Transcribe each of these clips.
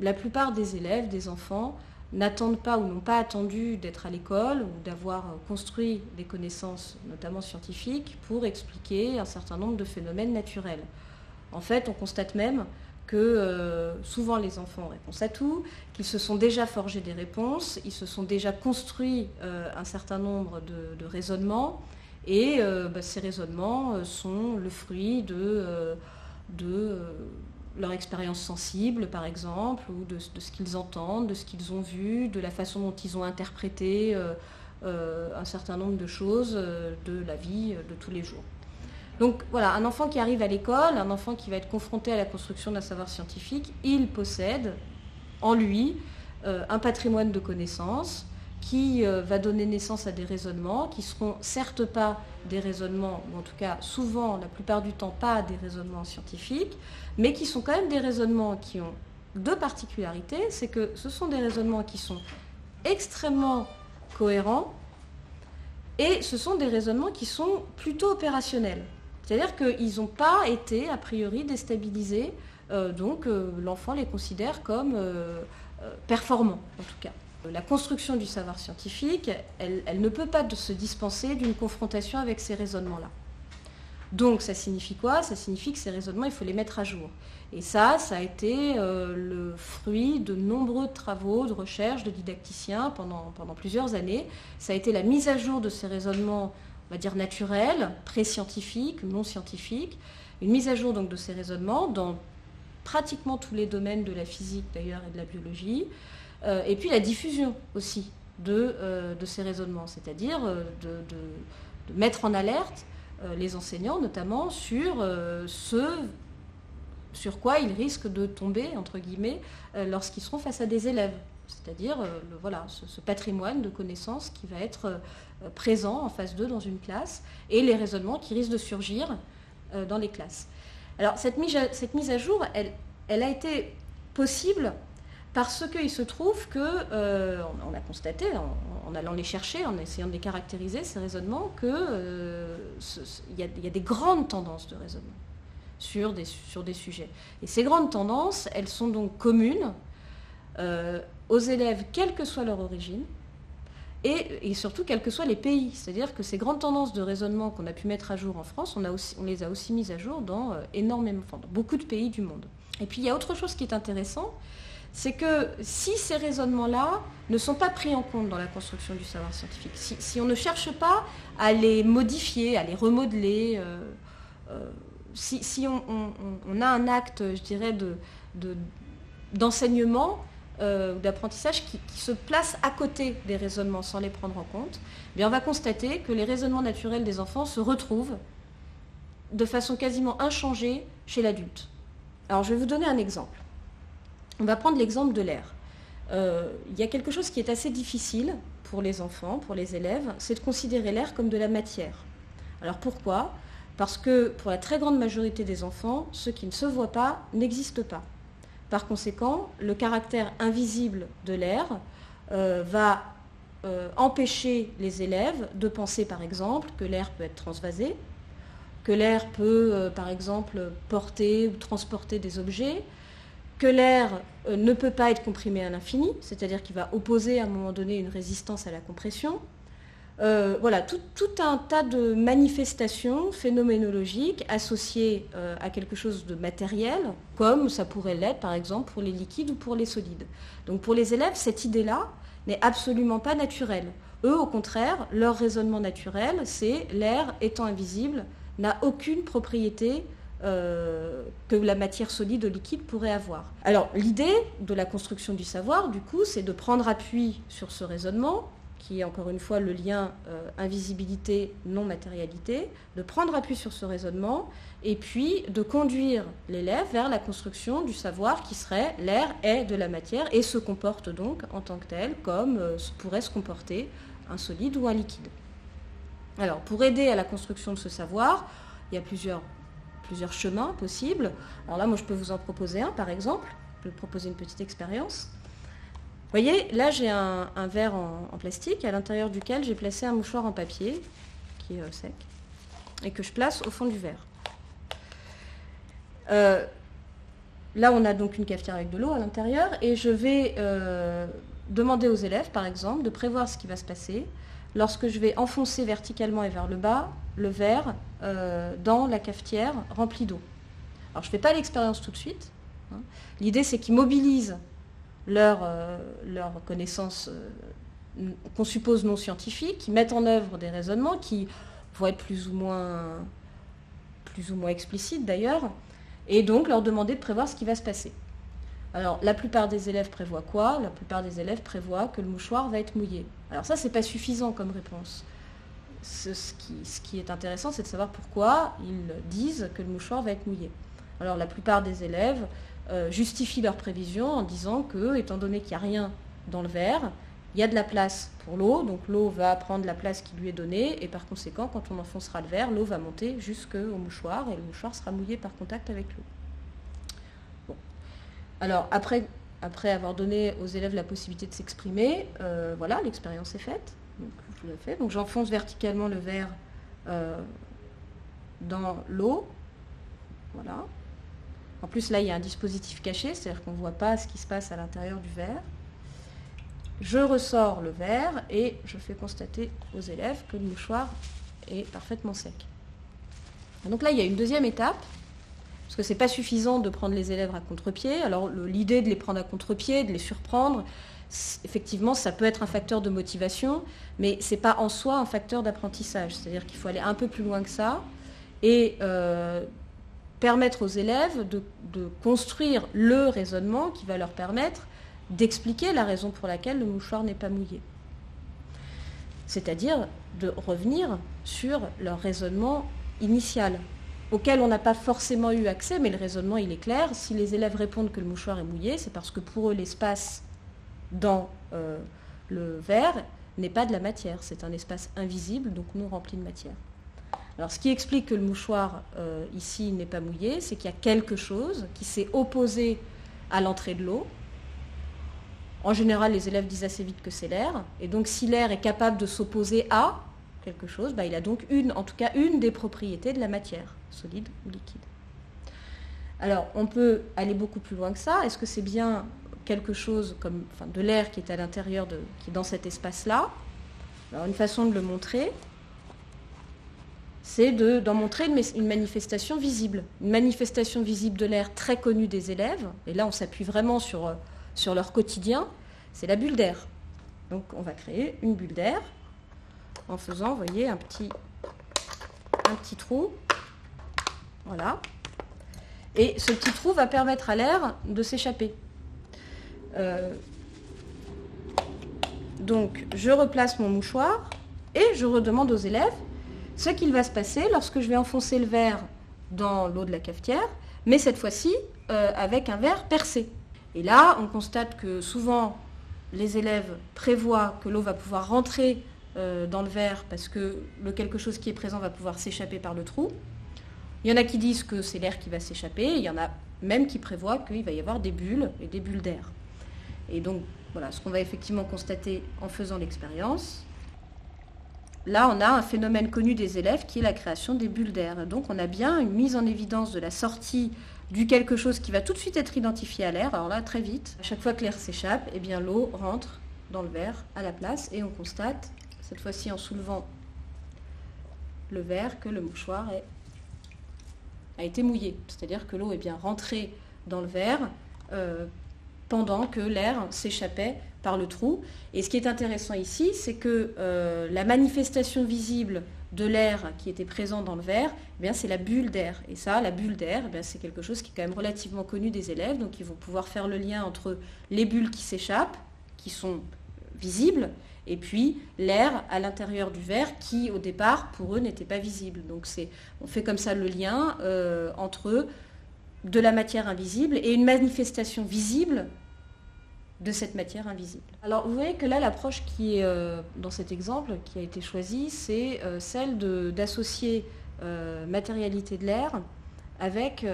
la plupart des élèves, des enfants, n'attendent pas ou n'ont pas attendu d'être à l'école ou d'avoir construit des connaissances, notamment scientifiques, pour expliquer un certain nombre de phénomènes naturels. En fait, on constate même que euh, souvent les enfants réponse à tout, qu'ils se sont déjà forgés des réponses, ils se sont déjà construits euh, un certain nombre de, raisonnements, et euh, bah, ces raisonnements sont le fruit de leur expérience sensible, par exemple, ou de, ce qu'ils entendent, de ce qu'ils ont vu, de la façon dont ils ont interprété euh, euh, un certain nombre de choses euh, de la vie de tous les jours. Donc voilà, un enfant qui arrive à l'école, un enfant qui va être confronté à la construction d'un savoir scientifique, il possède en lui un patrimoine de connaissances qui va donner naissance à des raisonnements qui seront certes pas des raisonnements, ou en tout cas souvent, la plupart du temps, pas des raisonnements scientifiques, mais qui sont quand même des raisonnements qui ont deux particularités, c'est que ce sont des raisonnements qui sont extrêmement cohérents et ce sont des raisonnements qui sont plutôt opérationnels. C'est-à-dire qu'ils n'ont pas été a priori déstabilisés, euh, donc euh, l'enfant les considère comme euh, performants en tout cas. La construction du savoir scientifique, elle, elle ne peut pas se dispenser d'une confrontation avec ces raisonnements-là. Donc ça signifie quoi? Ça signifie que ces raisonnements, il faut les mettre à jour. Et ça, ça a été euh, le fruit de nombreux travaux de recherche de didacticiens pendant, pendant plusieurs années. Ça a été la mise à jour de ces raisonnements, on va dire naturels, pré-scientifiques, non scientifiques, une mise à jour donc de ces raisonnements dans pratiquement tous les domaines de la physique d'ailleurs et de la biologie, euh, et puis la diffusion aussi de, euh, de ces raisonnements, c'est-à-dire de, de mettre en alerte euh, les enseignants, notamment sur euh, ce sur quoi ils risquent de tomber, entre guillemets, euh, lorsqu'ils seront face à des élèves. C'est-à-dire voilà, ce, patrimoine de connaissances qui va être présent en face d'eux dans une classe et les raisonnements qui risquent de surgir dans les classes. Alors cette mise à, cette mise à jour, elle, elle a été possible parce qu'il se trouve que, euh, on, a constaté, en, allant les chercher, en essayant de les caractériser, ces raisonnements, qu'il euh, y, a des grandes tendances de raisonnement sur des, sur des sujets. Et ces grandes tendances, elles sont donc communes euh, aux élèves, quelle que soit leur origine, et, surtout quels que soient les pays. C'est-à-dire que ces grandes tendances de raisonnement qu'on a pu mettre à jour en France, on, les a aussi mises à jour dans, énormément, dans beaucoup de pays du monde. Et puis il y a autre chose qui est intéressant, c'est que si ces raisonnements-là ne sont pas pris en compte dans la construction du savoir scientifique, si, on ne cherche pas à les modifier, à les remodeler, euh, euh, si, on, a un acte, je dirais, d'enseignement euh, ou d'apprentissage qui, se place à côté des raisonnements sans les prendre en compte, eh bien on va constater que les raisonnements naturels des enfants se retrouvent de façon quasiment inchangée chez l'adulte. Alors je vais vous donner un exemple. On va prendre l'exemple de l'air. Euh, il y a quelque chose qui est assez difficile pour les enfants, pour les élèves, c'est de considérer l'air comme de la matière. Alors pourquoi? Parce que pour la très grande majorité des enfants, ce qui ne se voit pas n'existe pas. Par conséquent, le caractère invisible de l'air euh, va euh, empêcher les élèves de penser par exemple que l'air peut être transvasé, que l'air peut par exemple porter ou transporter des objets, que l'air euh, ne peut pas être comprimé à l'infini, c'est-à-dire qu'il va opposer à un moment donné une résistance à la compression. Euh, voilà, tout, un tas de manifestations phénoménologiques associées euh, à quelque chose de matériel, comme ça pourrait l'être par exemple pour les liquides ou pour les solides. Donc pour les élèves, cette idée-là n'est absolument pas naturelle. Eux, au contraire, leur raisonnement naturel, c'est l'air étant invisible, n'a aucune propriété euh, que la matière solide ou liquide pourrait avoir. Alors l'idée de la construction du savoir, du coup, c'est de prendre appui sur ce raisonnement, qui est encore une fois le lien euh, invisibilité-non-matérialité, de prendre appui sur ce raisonnement et puis de conduire l'élève vers la construction du savoir qui serait l'air est de la matière et se comporte donc en tant que tel comme euh, pourrait se comporter un solide ou un liquide. Alors pour aider à la construction de ce savoir, il y a plusieurs plusieurs chemins possibles. Alors là, moi, je peux vous en proposer un, par exemple. Je peux proposer une petite expérience. Vous voyez, là, j'ai un, verre en, plastique à l'intérieur duquel j'ai placé un mouchoir en papier, qui est euh, sec, et que je place au fond du verre. Euh, là, on a donc une cafetière avec de l'eau à l'intérieur et je vais demander aux élèves, par exemple, de prévoir ce qui va se passer lorsque je vais enfoncer verticalement et vers le bas le verre dans la cafetière remplie d'eau. Alors je ne fais pas l'expérience tout de suite. Hein. L'idée c'est qu'ils mobilisent leurs leur connaissances qu'on suppose non scientifiques, qui mettent en œuvre des raisonnements qui vont être plus ou moins explicites d'ailleurs, et donc leur demander de prévoir ce qui va se passer. Alors la plupart des élèves prévoient quoi? La plupart des élèves prévoient que le mouchoir va être mouillé. Alors ça, c'est pas suffisant comme réponse. Ce, qui, est intéressant, c'est de savoir pourquoi ils disent que le mouchoir va être mouillé. Alors la plupart des élèves euh, justifient leur prévision en disant que, étant donné qu'il n'y a rien dans le verre, il y a de la place pour l'eau, donc l'eau va prendre la place qui lui est donnée, et par conséquent, quand on enfoncera le verre, l'eau va monter jusqu'au mouchoir, et le mouchoir sera mouillé par contact avec l'eau. Alors, après, après avoir donné aux élèves la possibilité de s'exprimer, euh, voilà, l'expérience est faite. Donc, j'enfonce verticalement le verre euh, dans l'eau. Voilà. En plus, là, il y a un dispositif caché, c'est-à-dire qu'on ne voit pas ce qui se passe à l'intérieur du verre. Je ressors le verre et je fais constater aux élèves que le mouchoir est parfaitement sec. donc là, il y a une deuxième étape, parce que ce n'est pas suffisant de prendre les élèves à contre-pied. Alors l'idée de les prendre à contre-pied, de les surprendre, effectivement, ça peut être un facteur de motivation, mais ce n'est pas en soi un facteur d'apprentissage. C'est-à-dire qu'il faut aller un peu plus loin que ça et euh, permettre aux élèves de, construire le raisonnement qui va leur permettre d'expliquer la raison pour laquelle le mouchoir n'est pas mouillé. C'est-à-dire de revenir sur leur raisonnement initial, auquel on n'a pas forcément eu accès, mais le raisonnement il est clair. Si les élèves répondent que le mouchoir est mouillé, c'est parce que pour eux l'espace dans euh, le verre n'est pas de la matière, c'est un espace invisible, donc non rempli de matière. Alors ce qui explique que le mouchoir euh, ici n'est pas mouillé, c'est qu'il y a quelque chose qui s'est opposé à l'entrée de l'eau, en général, les élèves disent assez vite que c'est l'air. Et donc, si l'air est capable de s'opposer à quelque chose, bah, il a donc une, en tout cas une des propriétés de la matière, solide ou liquide. Alors, on peut aller beaucoup plus loin que ça. Est-ce que c'est bien quelque chose comme enfin, de l'air qui est à l'intérieur, de, qui est dans cet espace-là? Alors, une façon de le montrer, c'est d'en montrer une, manifestation visible. Une manifestation visible de l'air très connue des élèves. Et là, on s'appuie vraiment sur euh, sur leur quotidien, c'est la bulle d'air. Donc on va créer une bulle d'air en faisant, vous voyez, un petit trou. Voilà. Et ce petit trou va permettre à l'air de s'échapper. Euh, donc je replace mon mouchoir et je redemande aux élèves ce qu'il va se passer lorsque je vais enfoncer le verre dans l'eau de la cafetière, mais cette fois-ci euh, avec un verre percé. Et là, on constate que souvent, les élèves prévoient que l'eau va pouvoir rentrer euh, dans le verre parce que le quelque chose qui est présent va pouvoir s'échapper par le trou. Il y en a qui disent que c'est l'air qui va s'échapper, il y en a même qui prévoient qu'il va y avoir des bulles et des bulles d'air. Et donc, voilà, ce qu'on va effectivement constater en faisant l'expérience, là, on a un phénomène connu des élèves qui est la création des bulles d'air. Donc, on a bien une mise en évidence de la sortie du quelque chose qui va tout de suite être identifié à l'air. Alors là, très vite, à chaque fois que l'air s'échappe, eh bien l'eau rentre dans le verre à la place et on constate, cette fois-ci en soulevant le verre, que le mouchoir a été mouillé. C'est-à-dire que l'eau est bien rentrée dans le verre euh, pendant que l'air s'échappait par le trou. Et ce qui est intéressant ici, c'est que euh, la manifestation visible de l'air qui était présent dans le verre, eh bien c'est la bulle d'air. Et ça, la bulle d'air, eh c'est quelque chose qui est quand même relativement connu des élèves. Donc ils vont pouvoir faire le lien entre les bulles qui s'échappent, qui sont visibles, et puis l'air à l'intérieur du verre qui, au départ, pour eux, n'était pas visible. Donc on fait comme ça le lien euh, entre de la matière invisible et une manifestation visible de cette matière invisible. Alors vous voyez que là l'approche qui est euh, dans cet exemple qui a été choisie, c'est euh, celle d'associer matérialité de l'air avec,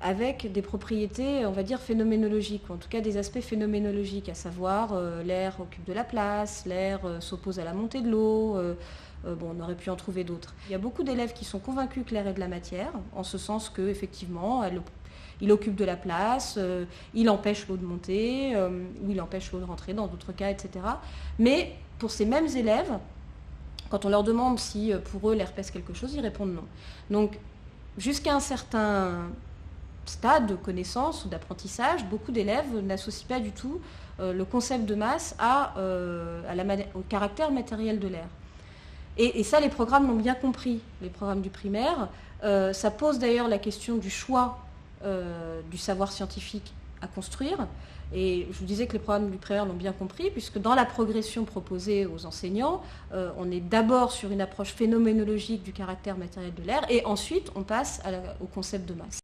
avec des propriétés, on va dire, phénoménologiques, ou en tout cas des aspects phénoménologiques, à savoir l'air occupe de la place, l'air s'oppose à la montée de l'eau, bon, on aurait pu en trouver d'autres. Il y a beaucoup d'élèves qui sont convaincus que l'air est de la matière, en ce sens que effectivement, elle, il occupe de la place, il empêche l'eau de monter, ou il empêche l'eau de rentrer dans d'autres cas, etc. Mais pour ces mêmes élèves, quand on leur demande si pour eux l'air pèse quelque chose, ils répondent non. Donc jusqu'à un certain stade de connaissance ou d'apprentissage, beaucoup d'élèves n'associent pas du tout euh, le concept de masse à, euh, au caractère matériel de l'air. Et, ça, les programmes l'ont bien compris, les programmes du primaire. Euh, ça pose d'ailleurs la question du choix du savoir scientifique à construire. Et je vous disais que les programmes du primaire l'ont bien compris, puisque dans la progression proposée aux enseignants, on est d'abord sur une approche phénoménologique du caractère matériel de l'air, et ensuite on passe au concept de masse.